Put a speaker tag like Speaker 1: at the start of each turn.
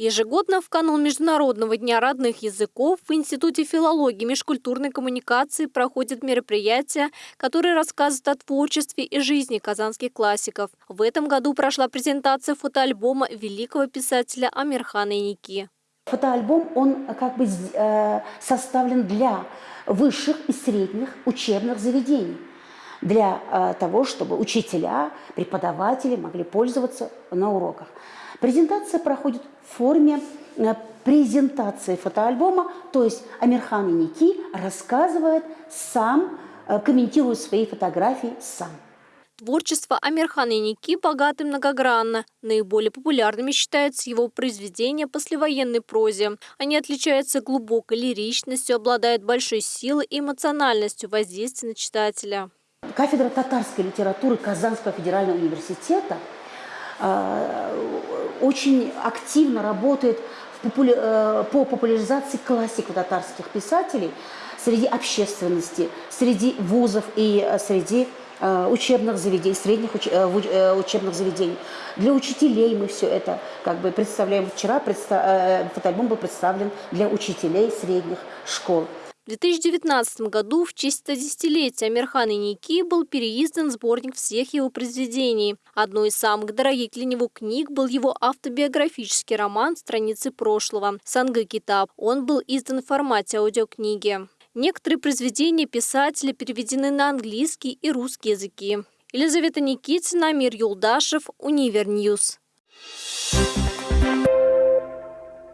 Speaker 1: Ежегодно в канун Международного дня родных языков в Институте филологии и межкультурной коммуникации проходят мероприятия, которые рассказывают о творчестве и жизни казанских классиков. В этом году прошла презентация фотоальбома великого писателя Амирхана Ники.
Speaker 2: Фотоальбом, он как бы э, составлен для высших и средних учебных заведений для э, того, чтобы учителя, преподаватели могли пользоваться на уроках. Презентация проходит в форме э, презентации фотоальбома, то есть Амирхан Ники рассказывает сам, э, комментирует свои фотографии сам.
Speaker 1: Творчество Амирхана Ники богато и многогранно. Наиболее популярными считаются его произведения послевоенной прозе. Они отличаются глубокой лиричностью, обладают большой силой и эмоциональностью воздействия на читателя.
Speaker 2: Кафедра татарской литературы Казанского федерального университета э, очень активно работает э, по популяризации классиков татарских писателей среди общественности, среди вузов и э, среди учебных заведений, средних уч учебных заведений. Для учителей мы все это как бы представляем. Вчера предста фотоальбом был представлен для учителей средних школ.
Speaker 1: В 2019 году в честь 110-летия Амирхана Ники был переиздан сборник всех его произведений. Одной из самых дорогих для него книг был его автобиографический роман «Страницы прошлого» «Санга Китаб». Он был издан в формате аудиокниги. Некоторые произведения писателя переведены на английский и русский языки. Елизавета Никитина, Мир Юлдашев, Универ News.